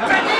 Ready?